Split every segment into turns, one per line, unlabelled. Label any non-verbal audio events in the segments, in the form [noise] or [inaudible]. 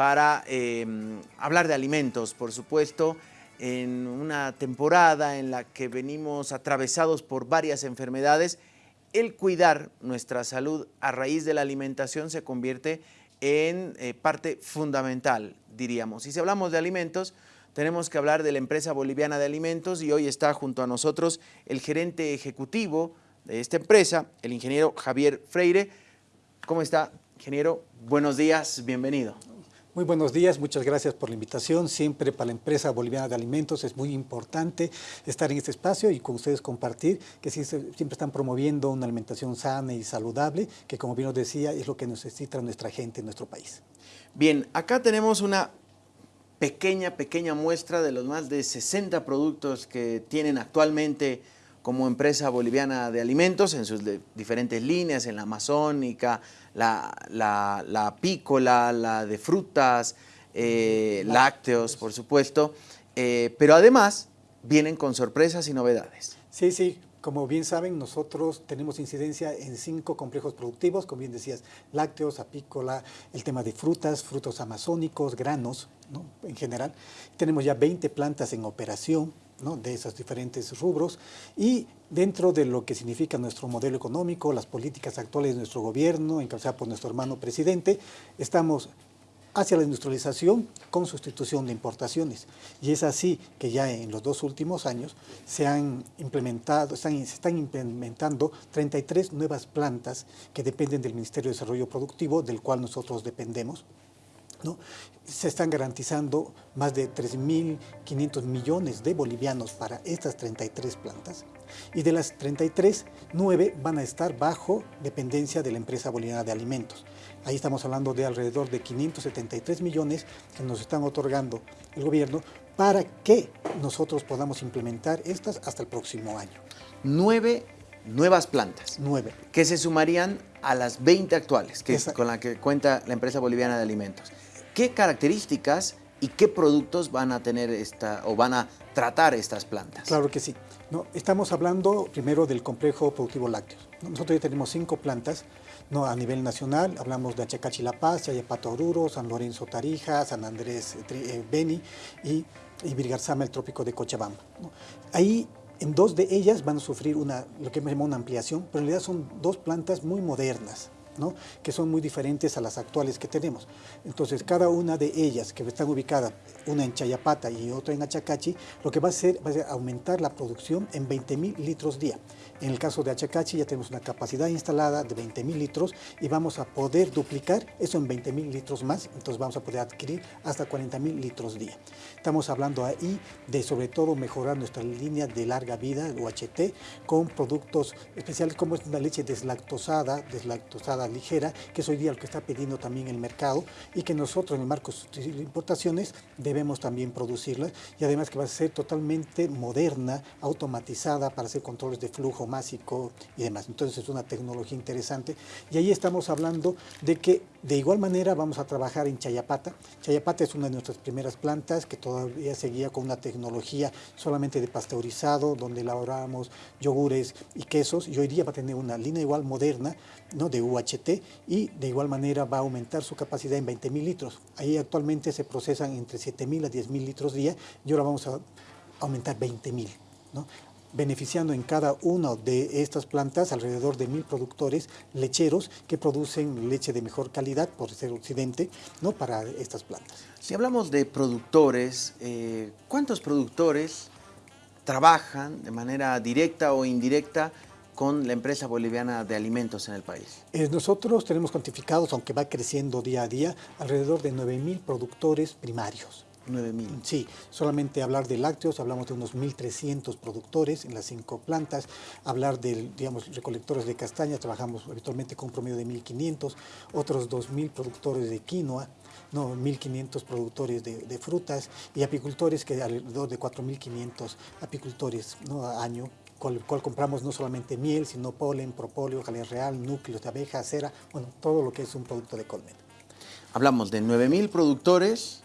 para eh, hablar de alimentos, por supuesto, en una temporada en la que venimos atravesados por varias enfermedades, el cuidar nuestra salud a raíz de la alimentación se convierte en eh, parte fundamental, diríamos. Y si hablamos de alimentos, tenemos que hablar de la empresa boliviana de alimentos y hoy está junto a nosotros el gerente ejecutivo de esta empresa, el ingeniero Javier Freire. ¿Cómo está, ingeniero? Buenos días, bienvenido.
Muy buenos días, muchas gracias por la invitación. Siempre para la empresa boliviana de alimentos es muy importante estar en este espacio y con ustedes compartir que siempre están promoviendo una alimentación sana y saludable, que como bien os decía, es lo que necesita nuestra gente en nuestro país.
Bien, acá tenemos una pequeña, pequeña muestra de los más de 60 productos que tienen actualmente como empresa boliviana de alimentos en sus diferentes líneas, en la amazónica, la, la, apícola, la de frutas, eh, lácteos, por supuesto, eh, pero además vienen con sorpresas y novedades.
Sí, sí, como bien saben, nosotros tenemos incidencia en cinco complejos productivos, como bien decías, lácteos, apícola, el tema de frutas, frutos amazónicos, granos, ¿no? en general. Tenemos ya 20 plantas en operación, de esos diferentes rubros. Y dentro de lo que significa nuestro modelo económico, las políticas actuales de nuestro gobierno, encabezadas por nuestro hermano presidente, estamos hacia la industrialización con sustitución de importaciones. Y es así que ya en los dos últimos años se han implementado, se están implementando 33 nuevas plantas que dependen del Ministerio de Desarrollo Productivo, del cual nosotros dependemos, se están garantizando más de 3.500 millones de bolivianos para estas 33 plantas y de las 33, 9 van a estar bajo dependencia de la empresa boliviana de alimentos. Ahí estamos hablando de alrededor de 573 millones que nos están otorgando el gobierno para que nosotros podamos implementar estas hasta el próximo año.
Nueve nuevas plantas.
Nueve.
Que se sumarían a las 20 actuales, que con la que cuenta la empresa boliviana de alimentos. ¿Qué características y qué productos van a tener esta o van a tratar estas plantas?
Claro que sí. No, estamos hablando primero del complejo productivo lácteos. Nosotros ya tenemos cinco plantas no, a nivel nacional. Hablamos de Achacachi La Paz, Chayapato Oruro, San Lorenzo Tarija, San Andrés eh, Beni y, y Virgarzama, el trópico de Cochabamba. Ahí en dos de ellas van a sufrir una, lo que me llama una ampliación, pero en realidad son dos plantas muy modernas que son muy diferentes a las actuales que tenemos. Entonces, cada una de ellas que están ubicadas, una en Chayapata y otra en Achacachi, lo que va a hacer va a ser aumentar la producción en 20 mil litros día. En el caso de Achacachi ya tenemos una capacidad instalada de 20 mil litros y vamos a poder duplicar eso en 20 mil litros más, entonces vamos a poder adquirir hasta 40 mil litros día. Estamos hablando ahí de sobre todo mejorar nuestra línea de larga vida, el UHT, con productos especiales como es una leche deslactosada, deslactosada ligera, que es hoy día lo que está pidiendo también el mercado y que nosotros en el marco de importaciones debemos también producirla y además que va a ser totalmente moderna, automatizada para hacer controles de flujo másico y demás. Entonces es una tecnología interesante y ahí estamos hablando de que de igual manera vamos a trabajar en Chayapata. Chayapata es una de nuestras primeras plantas que todavía seguía con una tecnología solamente de pasteurizado, donde elaborábamos yogures y quesos y hoy día va a tener una línea igual moderna ¿no? de UHT y de igual manera va a aumentar su capacidad en 20 mil litros. Ahí actualmente se procesan entre 7 mil a 10 mil litros día y ahora vamos a aumentar 20 mil. ¿no? beneficiando en cada una de estas plantas alrededor de mil productores lecheros que producen leche de mejor calidad, por ser occidente, ¿no? para estas plantas.
Si hablamos de productores, eh, ¿cuántos productores trabajan de manera directa o indirecta con la empresa boliviana de alimentos en el país?
Eh, nosotros tenemos cuantificados, aunque va creciendo día a día, alrededor de 9.000 productores primarios.
9.000.
Sí, solamente hablar de lácteos, hablamos de unos 1.300 productores en las cinco plantas, hablar de, digamos, recolectores de castañas, trabajamos habitualmente con un promedio de 1.500, otros 2.000 productores de quinoa, no, 1.500 productores de, frutas y apicultores que alrededor de 4.500 apicultores ¿no? a año con el cual compramos no solamente miel, sino polen, propóleo, jalea real, núcleos de abeja, cera, bueno, todo lo que es un producto de colmena.
Hablamos de 9.000 productores,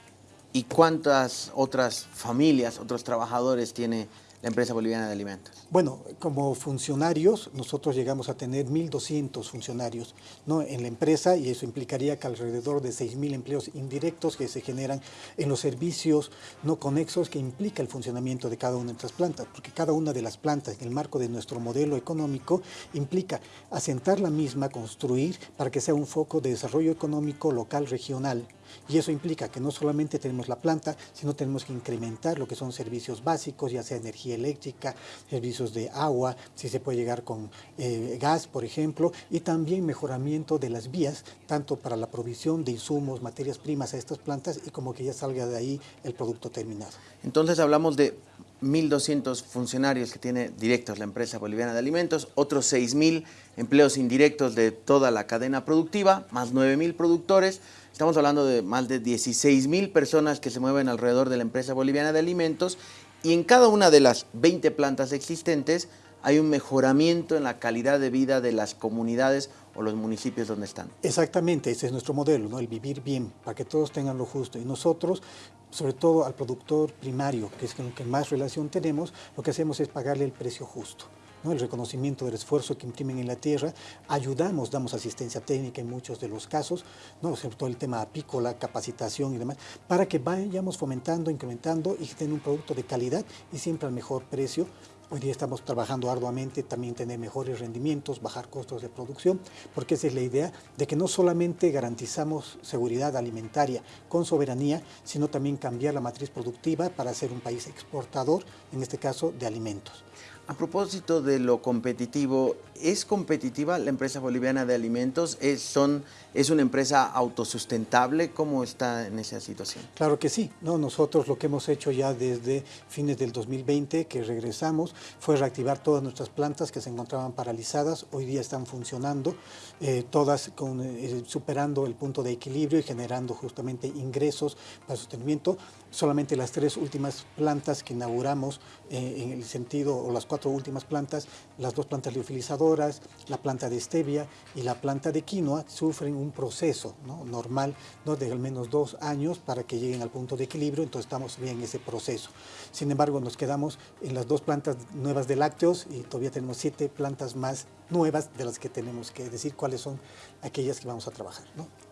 ¿Y cuántas otras familias, otros trabajadores tiene la empresa boliviana de alimentos?
Bueno, como funcionarios, nosotros llegamos a tener 1.200 funcionarios ¿no? en la empresa y eso implicaría que alrededor de 6.000 empleos indirectos que se generan en los servicios no conexos que implica el funcionamiento de cada una de nuestras plantas, porque cada una de las plantas en el marco de nuestro modelo económico implica asentar la misma, construir para que sea un foco de desarrollo económico local regional y eso implica que no solamente tenemos la planta, sino tenemos que incrementar lo que son servicios básicos, ya sea energía eléctrica, servicios de agua, si se puede llegar con eh, gas, por ejemplo, y también mejoramiento de las vías, tanto para la provisión de insumos, materias primas a estas plantas y como que ya salga de ahí el producto terminado.
Entonces hablamos de 1.200 funcionarios que tiene directos la empresa boliviana de alimentos, otros 6.000 empleos indirectos de toda la cadena productiva, más 9.000 productores, Estamos hablando de más de 16 mil personas que se mueven alrededor de la empresa boliviana de alimentos y en cada una de las 20 plantas existentes hay un mejoramiento en la calidad de vida de las comunidades o los municipios donde están.
Exactamente, ese es nuestro modelo, ¿no? el vivir bien, para que todos tengan lo justo. Y nosotros, sobre todo al productor primario, que es con el que más relación tenemos, lo que hacemos es pagarle el precio justo el reconocimiento del esfuerzo que imprimen en la tierra, ayudamos, damos asistencia técnica en muchos de los casos, ¿no? sobre todo el tema apícola, capacitación y demás, para que vayamos fomentando, incrementando y tener un producto de calidad y siempre al mejor precio, Hoy día estamos trabajando arduamente también tener mejores rendimientos, bajar costos de producción, porque esa es la idea de que no solamente garantizamos seguridad alimentaria con soberanía, sino también cambiar la matriz productiva para ser un país exportador, en este caso de alimentos.
A propósito de lo competitivo, ¿es competitiva la empresa boliviana de alimentos? ¿Es, son, ¿Es una empresa autosustentable? ¿Cómo está en esa situación?
Claro que sí. No, nosotros lo que hemos hecho ya desde fines del 2020, que regresamos, fue reactivar todas nuestras plantas que se encontraban paralizadas. Hoy día están funcionando, eh, todas eh, superando el punto de equilibrio y generando justamente ingresos para sostenimiento. Solamente las tres últimas plantas que inauguramos eh, en el sentido, o las cuatro últimas plantas, las dos plantas liofilizadoras, la planta de stevia y la planta de quinoa, sufren un proceso normal ¿no? de al menos dos años para que lleguen al punto de equilibrio, entonces estamos bien en ese proceso. Sin embargo, nos quedamos en las dos plantas nuevas de lácteos y todavía tenemos siete plantas más nuevas de las que tenemos que decir cuáles son aquellas que vamos a trabajar.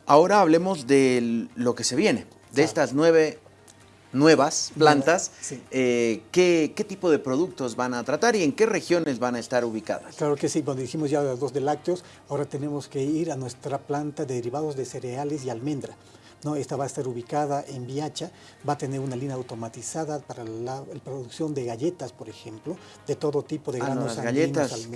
Ahora hablemos de lo que se viene, de estas nueve nuevas plantas, eh, ¿qué, tipo de productos van a tratar y en qué regiones van a estar ubicadas?
Claro que sí, cuando dijimos ya los dos de lácteos, ahora tenemos que ir a nuestra planta de derivados de cereales y almendra. ¿no? Esta va a estar ubicada en Viacha, va a tener una línea automatizada para la, producción de galletas, por ejemplo, de todo tipo de
ah,
granos
las galletas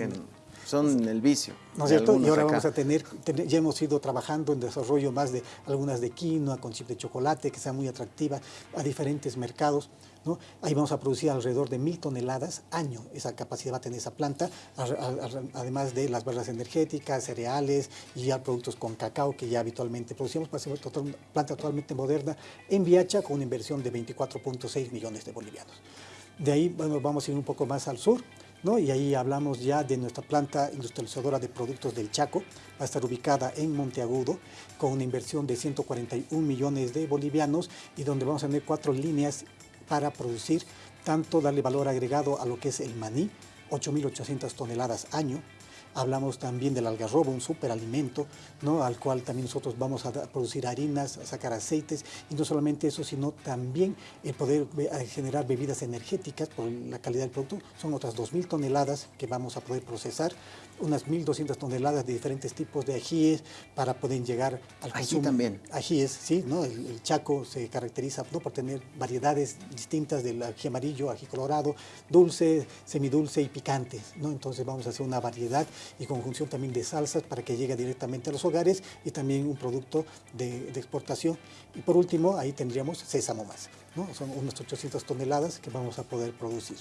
son el vicio.
¿No es cierto? Y ahora vamos a tener, ya hemos ido trabajando en desarrollo más de algunas de quinoa, con chip de chocolate, que sea muy atractiva a diferentes mercados. ¿no? Ahí vamos a producir alrededor de mil toneladas año, esa capacidad va a tener esa planta, además de las barras energéticas, cereales y ya productos con cacao que ya habitualmente producimos para ser una planta totalmente moderna en Viacha con una inversión de 24.6 millones de bolivianos. De ahí bueno, vamos a ir un poco más al sur, y ahí hablamos ya de nuestra planta industrializadora de productos del Chaco, va a estar ubicada en Monteagudo, con una inversión de 141 millones de bolivianos y donde vamos a tener cuatro líneas para producir, tanto darle valor agregado a lo que es el maní, 8.800 toneladas año, Hablamos también del algarrobo, un superalimento, ¿no? al cual también nosotros vamos a producir harinas, a sacar aceites, y no solamente eso, sino también el poder generar bebidas energéticas por la calidad del producto. Son otras 2.000 toneladas que vamos a poder procesar, unas 1.200 toneladas de diferentes tipos de ajíes para poder llegar al
Ají consumo. también.
Ajíes, sí, ¿no? El, Chaco se caracteriza ¿no? por tener variedades distintas del ají amarillo, ají colorado, dulce, semidulce y picantes, ¿no? Entonces vamos a hacer una variedad y conjunción también de salsas para que llegue directamente a los hogares y también un producto de, exportación. Y por último, ahí tendríamos sésamo más, ¿no? son unas 800 toneladas que vamos a poder producir.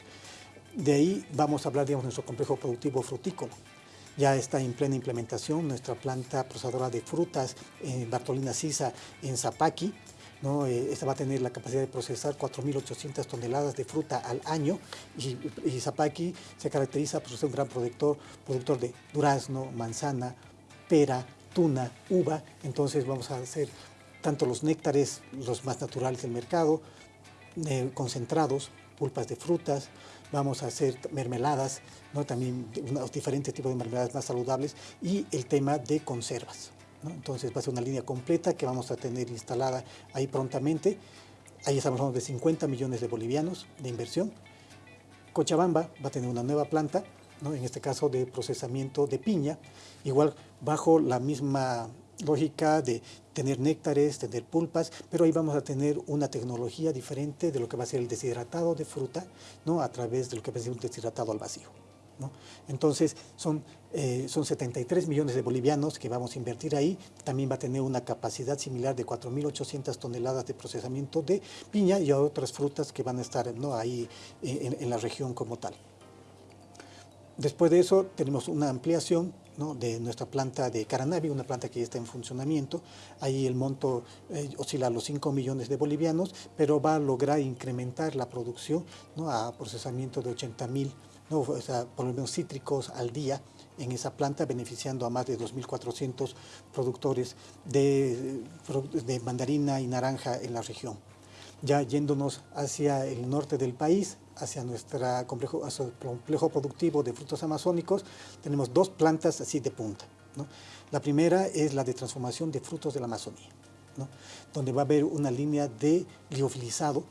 De ahí vamos a hablar, de nuestro complejo productivo frutícola. Ya está en plena implementación nuestra planta procesadora de frutas en Bartolina Sisa en Zapaqui, ¿no? Eh, esta va a tener la capacidad de procesar 4.800 toneladas de fruta al año y, y Zapaqui se caracteriza por ser un gran productor, productor de durazno, manzana, pera, tuna, uva, entonces vamos a hacer tanto los néctares, los más naturales del mercado, eh, concentrados, pulpas de frutas, vamos a hacer mermeladas, ¿no? también unos diferentes tipos de mermeladas más saludables y el tema de conservas. Entonces va a ser una línea completa que vamos a tener instalada ahí prontamente. Ahí estamos hablando de 50 millones de bolivianos de inversión. Cochabamba va a tener una nueva planta, ¿no? en este caso de procesamiento de piña, igual bajo la misma lógica de tener néctares, tener pulpas, pero ahí vamos a tener una tecnología diferente de lo que va a ser el deshidratado de fruta, ¿no? a través de lo que va a ser un deshidratado al vacío. Entonces, son, eh, son 73 millones de bolivianos que vamos a invertir ahí. También va a tener una capacidad similar de 4.800 toneladas de procesamiento de piña y otras frutas que van a estar ¿no? ahí en, en la región como tal. Después de eso, tenemos una ampliación de nuestra planta de Caranavi, una planta que ya está en funcionamiento. Ahí el monto eh, oscila a los 5 millones de bolivianos, pero va a lograr incrementar la producción ¿no? a procesamiento de 80 mil, ¿no? o sea, por lo menos cítricos al día en esa planta, beneficiando a más de 2.400 productores de, de mandarina y naranja en la región. Ya yéndonos hacia el norte del país, hacia nuestro complejo, complejo productivo de frutos amazónicos, tenemos dos plantas así de punta. La primera es la de transformación de frutos de la Amazonía, donde va a haber una línea de liofilizado,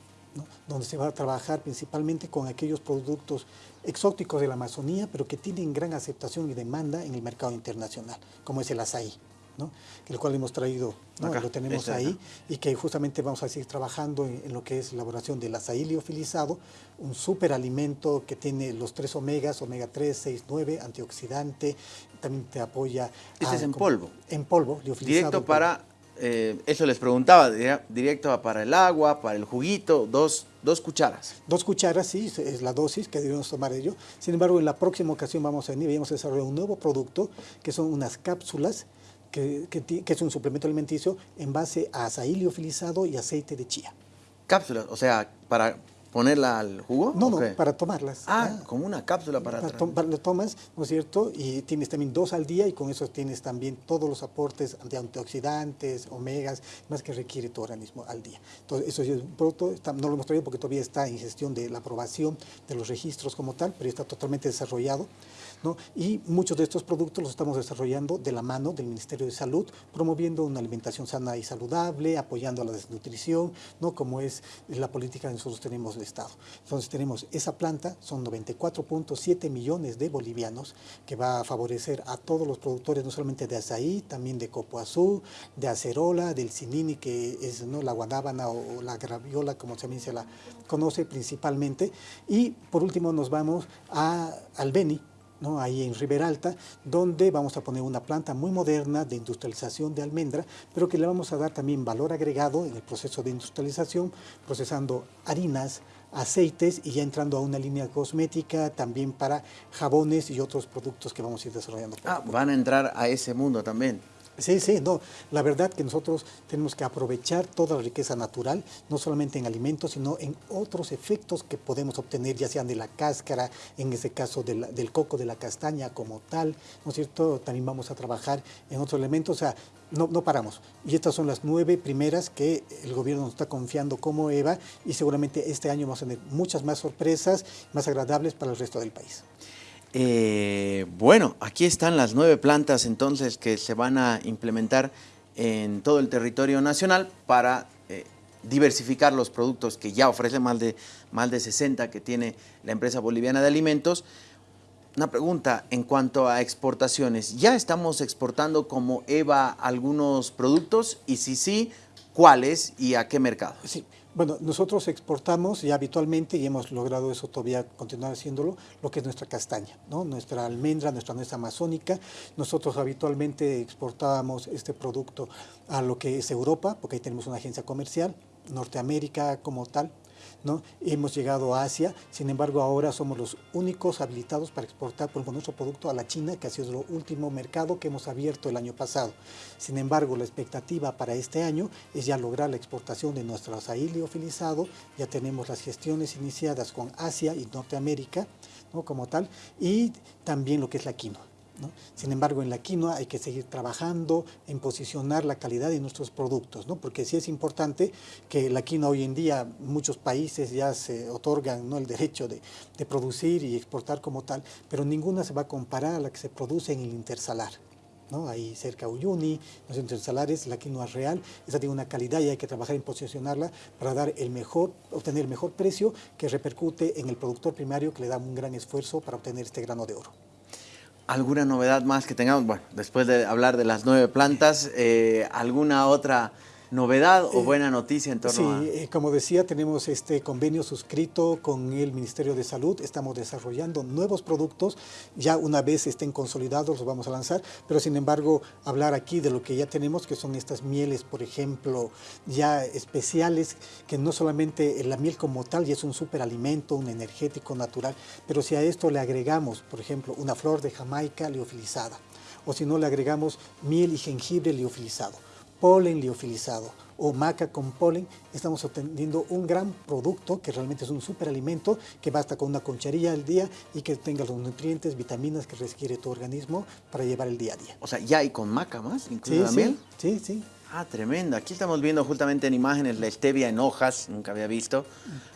donde se va a trabajar principalmente con aquellos productos exóticos de la Amazonía, pero que tienen gran aceptación y demanda en el mercado internacional, como es el azaí el cual hemos traído, lo tenemos ahí, y que justamente vamos a seguir trabajando en, lo que es la elaboración del azaí liofilizado, un superalimento que tiene los tres omegas, omega 3, 6, 9, antioxidante, también te apoya...
Este es en polvo.
En polvo, liofilizado.
Directo para, eh, eso les preguntaba, directo para el agua, para el juguito, dos, dos cucharas.
Dos cucharas, sí, es la dosis que debemos tomar ello. Sin embargo, en la próxima ocasión vamos a venir y vamos a desarrollar un nuevo producto, que son unas cápsulas que, es un suplemento alimenticio en base a azaí liofilizado y aceite de chía.
Cápsulas, o sea, para ponerla al jugo?
No, no, para tomarlas.
Ah, como una cápsula para...
para lo tomas, ¿no es cierto? Y tienes también dos al día y con eso tienes también todos los aportes de antioxidantes, omegas, más que requiere tu organismo al día. Entonces, eso es un producto, no lo hemos traído porque todavía está en gestión de la aprobación de los registros como tal, pero está totalmente desarrollado. Y muchos de estos productos los estamos desarrollando de la mano del Ministerio de Salud, promoviendo una alimentación sana y saludable, apoyando a la desnutrición, ¿no? como es la política que nosotros tenemos del Estado. Entonces tenemos esa planta, son 94.7 millones de bolivianos, que va a favorecer a todos los productores, no solamente de azaí, también de copoazú, de acerola, del cinini, que es ¿no? la guanábana o la graviola, como también se la conoce principalmente. Y por último nos vamos a, al Beni, ahí en Riberalta, donde vamos a poner una planta muy moderna de industrialización de almendra, pero que le vamos a dar también valor agregado en el proceso de industrialización, procesando harinas, aceites y ya entrando a una línea cosmética también para jabones y otros productos que vamos a ir desarrollando.
Ah, van a entrar a ese mundo también.
Sí, sí, no. La verdad que nosotros tenemos que aprovechar toda la riqueza natural, no solamente en alimentos, sino en otros efectos que podemos obtener, ya sean de la cáscara, en ese caso del coco, de la castaña como tal, ¿no es cierto? También vamos a trabajar en otros elementos, o sea, no, no paramos. Y estas son las nueve primeras que el gobierno nos está confiando como EVA y seguramente este año vamos a tener muchas más sorpresas, más agradables para el resto del país.
Eh, bueno, aquí están las nueve plantas entonces que se van a implementar en todo el territorio nacional para eh, diversificar los productos que ya ofrece más de, más de 60 que tiene la empresa boliviana de alimentos. Una pregunta en cuanto a exportaciones. ¿Ya estamos exportando como EVA algunos productos? Y si sí, ¿cuáles y a qué mercado?
Sí. Bueno, nosotros exportamos ya habitualmente y hemos logrado eso todavía continuar haciéndolo, lo que es nuestra castaña, ¿no? nuestra almendra, nuestra nuestra amazónica. Nosotros habitualmente exportábamos este producto a lo que es Europa, porque ahí tenemos una agencia comercial, Norteamérica como tal, Hemos llegado a Asia, sin embargo ahora somos los únicos habilitados para exportar por nuestro producto a la China, que ha sido el último mercado que hemos abierto el año pasado. Sin embargo, la expectativa para este año es ya lograr la exportación de nuestro azaí liofilizado, ya tenemos las gestiones iniciadas con Asia y Norteamérica, como tal, y también lo que es la quinoa. Sin embargo, en la quinoa hay que seguir trabajando en posicionar la calidad de nuestros productos, porque sí es importante que la quinoa hoy en día, muchos países ya se otorgan ¿no? el derecho de, producir y exportar como tal, pero ninguna se va a comparar a la que se produce en el intersalar. Ahí cerca Uyuni, los intersalares, la quinoa real, esa tiene una calidad y hay que trabajar en posicionarla para dar el mejor, obtener el mejor precio que repercute en el productor primario que le da un gran esfuerzo para obtener este grano de oro.
¿Alguna novedad más que tengamos? Bueno, después de hablar de las nueve plantas, eh, ¿alguna otra novedad o buena noticia en torno
sí, eh, como decía, tenemos este convenio suscrito con el Ministerio de Salud, estamos desarrollando nuevos productos, ya una vez estén consolidados los vamos a lanzar, pero sin embargo hablar aquí de lo que ya tenemos, que son estas mieles, por ejemplo, ya especiales, que no solamente la miel como tal ya es un superalimento, un energético natural, pero si a esto le agregamos, por ejemplo, una flor de Jamaica liofilizada, o si no le agregamos miel y jengibre liofilizado, polen liofilizado o maca con polen, estamos obteniendo un gran producto que realmente es un superalimento que basta con una concharilla al día y que tenga los nutrientes, vitaminas que requiere tu organismo para llevar el día a día.
O sea, ya hay con maca más, incluso sí, miel.
Sí, sí.
Ah, tremendo. Aquí estamos viendo justamente en imágenes la stevia en hojas, nunca había visto.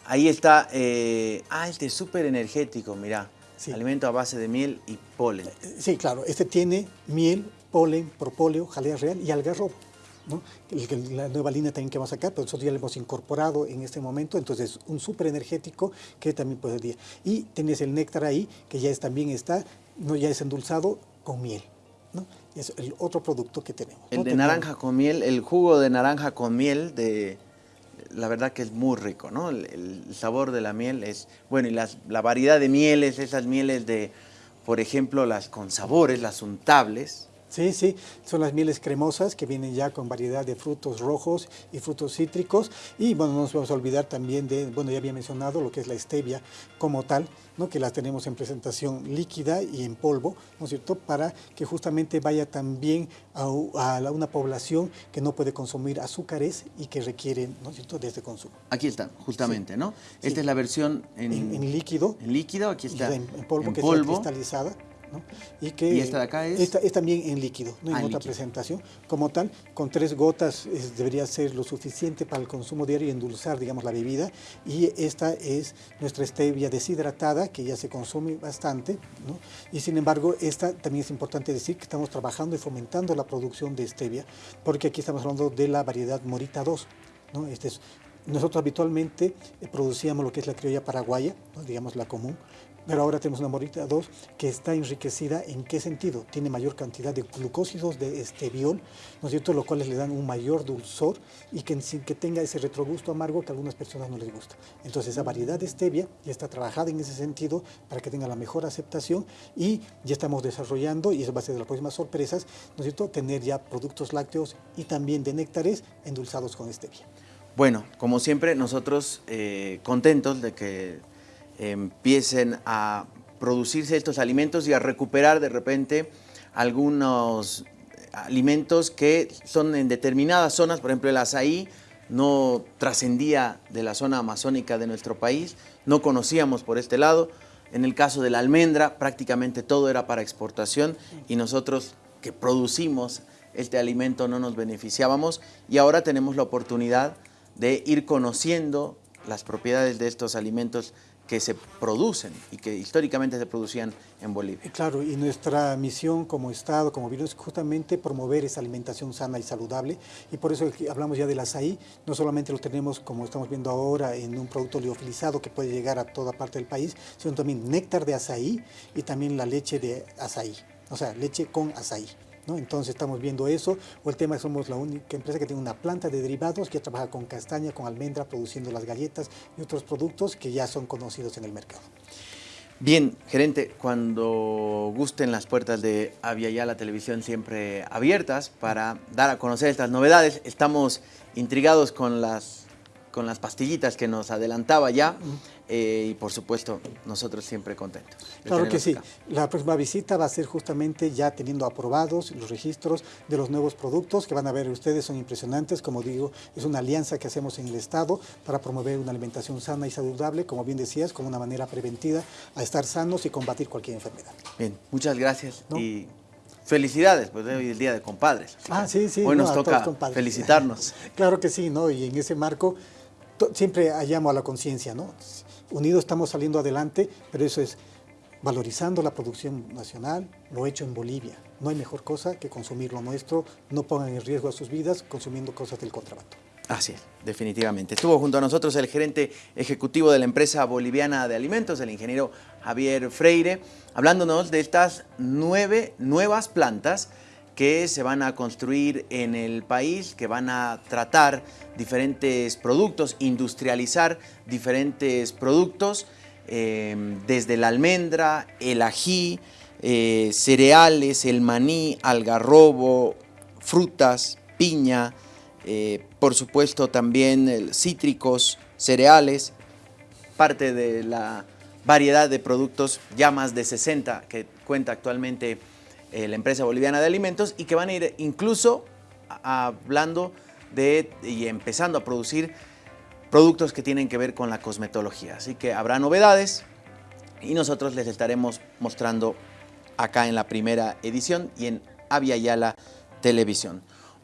Ahí está, eh, ah, este es súper energético, mira. Alimento a base de miel y polen.
Sí, claro. Este tiene miel, polen, propóleo, jalea real y algarrobo la nueva línea también que vamos a sacar, pero nosotros ya lo hemos incorporado en este momento, entonces un súper energético que también ser. Y tienes el néctar ahí, que ya es, también está, no ya es endulzado con miel. ¿no? Es el otro producto que tenemos.
El de naranja con miel, el jugo de naranja con miel, de, la verdad que es muy rico, ¿no? El, sabor de la miel es, bueno, y las, la variedad de mieles, esas mieles de, por ejemplo, las con sabores, las untables,
Sí, sí, son las mieles cremosas que vienen ya con variedad de frutos rojos y frutos cítricos. Y bueno, no nos vamos a olvidar también de, bueno, ya había mencionado lo que es la stevia como tal, ¿no? que las tenemos en presentación líquida y en polvo, ¿no es cierto?, para que justamente vaya también a, una población que no puede consumir azúcares y que requiere, ¿no es cierto?, de este consumo.
Aquí está, justamente, ¿no? Esta es la versión en,
líquido.
En líquido, aquí está.
En, polvo, que está cristalizada.
Y, que, esta de acá es?
Esta es también en líquido, ¿no? en ah, otra presentación. Como tal, con tres gotas debería ser lo suficiente para el consumo diario y endulzar, digamos, la bebida. Y esta es nuestra stevia deshidratada, que ya se consume bastante. ¿no? Y sin embargo, esta también es importante decir que estamos trabajando y fomentando la producción de stevia, porque aquí estamos hablando de la variedad Morita 2. ¿no? Este es nosotros habitualmente eh, producíamos lo que es la criolla paraguaya, digamos la común, pero ahora tenemos una morita 2 que está enriquecida en qué sentido? Tiene mayor cantidad de glucósidos de esteviol, ¿no es cierto? Lo cual le dan un mayor dulzor y que sin que tenga ese retrogusto amargo que a algunas personas no les gusta. Entonces esa variedad de stevia ya está trabajada en ese sentido para que tenga la mejor aceptación y ya estamos desarrollando, y eso va a ser de las próximas sorpresas, ¿no es cierto? Tener ya productos lácteos y también de néctares endulzados con stevia.
Bueno, como siempre, nosotros eh, contentos de que empiecen a producirse estos alimentos y a recuperar de repente algunos alimentos que son en determinadas zonas, por ejemplo el azaí no trascendía de la zona amazónica de nuestro país, no conocíamos por este lado, en el caso de la almendra prácticamente todo era para exportación y nosotros que producimos este alimento no nos beneficiábamos y ahora tenemos la oportunidad de ir conociendo las propiedades de estos alimentos que se producen y que históricamente se producían en Bolivia.
Claro, y nuestra misión como Estado, como gobierno, es justamente promover esa alimentación sana y saludable, y por eso hablamos ya del azaí, no solamente lo tenemos, como estamos viendo ahora, en un producto liofilizado que puede llegar a toda parte del país, sino también néctar de azaí y también la leche de azaí, o sea, leche con azaí. Entonces estamos viendo eso, o el tema es somos la única empresa que tiene una planta de derivados que trabaja con castaña, con almendra, produciendo las galletas y otros productos que ya son conocidos en el mercado.
Bien, gerente, cuando gusten las puertas de Avia la televisión siempre abiertas para dar a conocer estas novedades, estamos intrigados con las con las pastillitas que nos adelantaba ya eh, y por supuesto nosotros siempre contentos.
Claro que sí. La próxima visita va a ser justamente ya teniendo aprobados los registros de los nuevos productos que van a ver ustedes, son impresionantes. Como digo, es una alianza que hacemos en el Estado para promover una alimentación sana y saludable, como bien decías, como una manera preventiva a estar sanos y combatir cualquier enfermedad.
Bien, muchas gracias y felicidades, pues hoy es el Día de Compadres.
Ah, sí, sí.
Hoy nos toca felicitarnos. [laughs]
claro que sí, ¿no? Y en ese marco siempre llamo a la conciencia, ¿no? Unidos estamos saliendo adelante, pero eso es valorizando la producción nacional, lo hecho en Bolivia. No hay mejor cosa que consumir lo nuestro, no pongan en riesgo a sus vidas consumiendo cosas del contrabando.
Así es, definitivamente. Estuvo junto a nosotros el gerente ejecutivo de la empresa boliviana de alimentos, el ingeniero Javier Freire, hablándonos de estas nueve nuevas plantas que se van a construir en el país, que van a tratar diferentes productos, industrializar diferentes productos, em, desde la almendra, el ají, eh, cereales, el maní, algarrobo, frutas, piña, eh, por supuesto también cítricos, cereales, parte de la variedad de productos, ya más de 60 que cuenta actualmente eh, la empresa boliviana de alimentos y que van a ir incluso hablando de y empezando a producir productos que tienen que ver con la cosmetología. Así que habrá novedades y nosotros les estaremos mostrando acá en la primera edición y en Avia Yala Televisión.